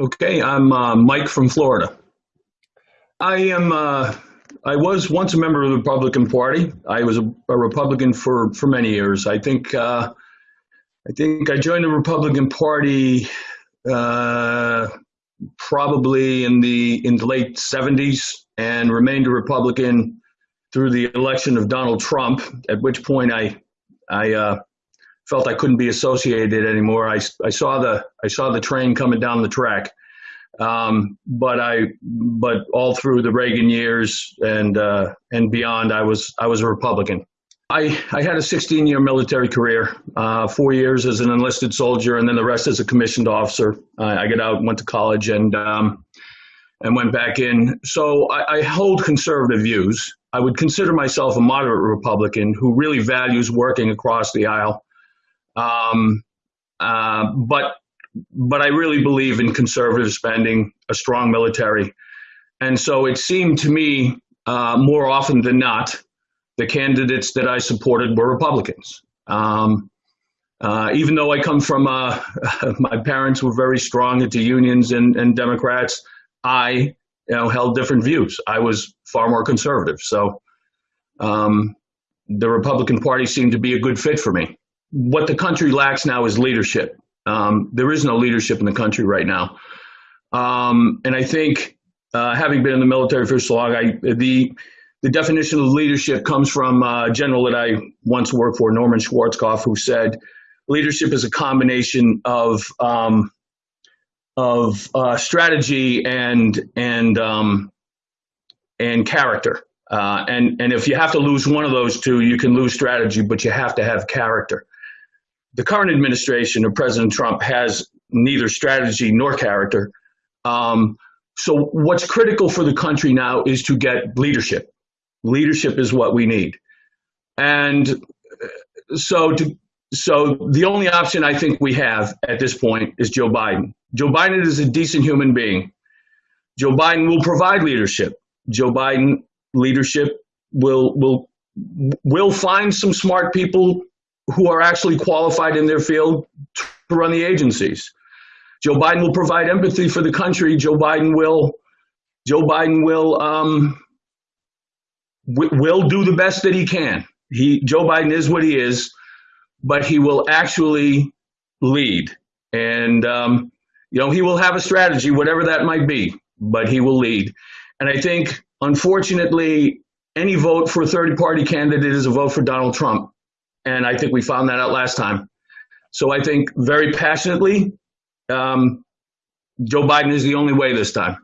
Okay, I'm uh, Mike from Florida. I am. Uh, I was once a member of the Republican Party. I was a, a Republican for for many years. I think. Uh, I think I joined the Republican Party uh, probably in the in the late '70s and remained a Republican through the election of Donald Trump. At which point I I uh, felt I couldn't be associated anymore. I, I saw the I saw the train coming down the track, um, but I but all through the Reagan years and uh, and beyond, I was I was a Republican. I, I had a 16 year military career, uh, four years as an enlisted soldier, and then the rest as a commissioned officer. Uh, I got out, went to college, and um, and went back in. So I, I hold conservative views. I would consider myself a moderate Republican who really values working across the aisle um, uh, but but I really believe in conservative spending, a strong military, and so it seemed to me uh, more often than not, the candidates that I supported were Republicans. Um, uh, even though I come from, uh, my parents were very strong into unions and, and Democrats, I you know held different views. I was far more conservative, so um, the Republican Party seemed to be a good fit for me what the country lacks now is leadership. Um, there is no leadership in the country right now. Um, and I think, uh, having been in the military for so long, I, the the definition of leadership comes from a general that I once worked for, Norman Schwarzkopf, who said, "Leadership is a combination of um, of uh, strategy and and um, and character." Uh, and and if you have to lose one of those two, you can lose strategy, but you have to have character the current administration of President Trump has neither strategy nor character. Um, so, what's critical for the country now is to get leadership. Leadership is what we need. And uh, so, to, so the only option I think we have at this point is Joe Biden. Joe Biden is a decent human being. Joe Biden will provide leadership. Joe Biden leadership will will will find some smart people who are actually qualified in their field to run the agencies. Joe Biden will provide empathy for the country. Joe Biden will Joe Biden will um, will do the best that he can. He Joe Biden is what he is, but he will actually lead, and um, you know he will have a strategy, whatever that might be, but he will lead. And I think, unfortunately, any vote for a third party candidate is a vote for Donald Trump. And I think we found that out last time. So I think very passionately, um, Joe Biden is the only way this time.